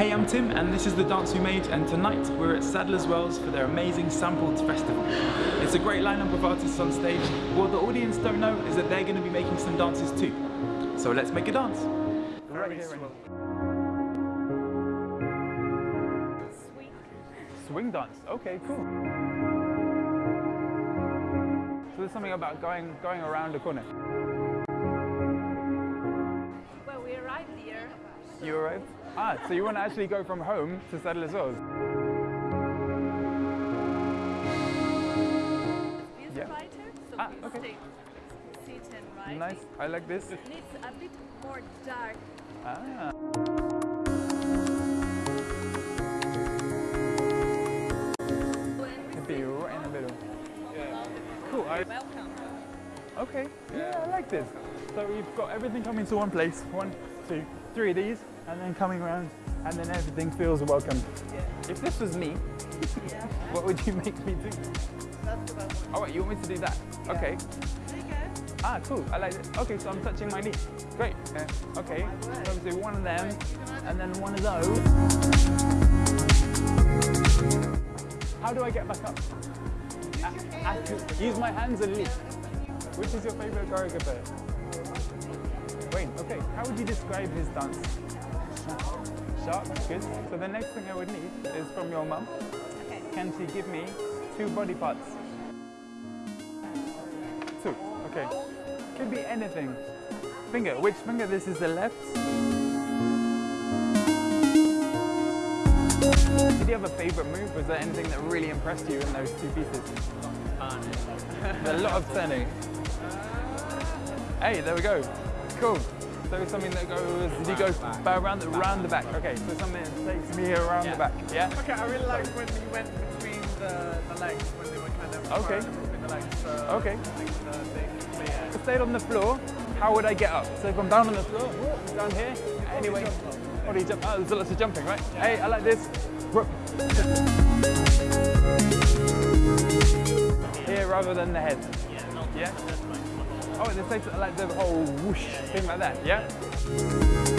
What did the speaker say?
I'm Tim and this is the dance we made and tonight we're at Sadler's Wells for their amazing Sampled Festival. It's a great lineup of artists on stage. What the audience don't know is that they're going to be making some dances too. So let's make a dance. Right here in- Swing dance, okay, cool. So there's something about going going around the corner. Well, we arrived here. You arrived? Ah, so you want to actually go from home to Sadler's Wells? It's Yeah. brighter, so Ah, okay. stay seated right. Nice, I like this. And it's a bit more dark. Ah. When Could be right in the middle. Cool. I, Welcome. okay. Yeah, I like this. So we've got everything coming to one place. One, two, three of these, and then coming around, and then everything feels welcome. If this was me, what would you make me do? That's what I want. Oh, wait, you want me to do that? Okay. Ah, cool. I like it. Okay, so I'm touching my knee. Great. Uh, okay. So I'm do one of them, and then one of those. How do I get back up? I, I, use my hands and leap. Which is your favorite choreographer? Wayne. Okay. How would you describe his dance? Sharp. Good. So the next thing I would need is from your mum. Okay. Can she give me two body parts? Two, okay. Could be anything. Finger, which finger? This is the left. Did you have a favorite move? Was there anything that really impressed you in those two pieces? a lot of turning. Hey, there we go. Cool. So it's something that goes, did you go bow around the, around the back? Okay, so something that takes me around the back, yeah? Okay, I really like when we went between the, the legs, when they were kind of Okay. between the legs. So Okay. I the thing, yeah. If I stayed on the floor, how would I get up? So if I'm down on the floor, down here, anyway. What do you jump? Oh, there's oh, lots of jumping, right? Hey, I like this. Here rather than the head. Yeah? Oh, this takes like the whole whoosh thing like that, yeah?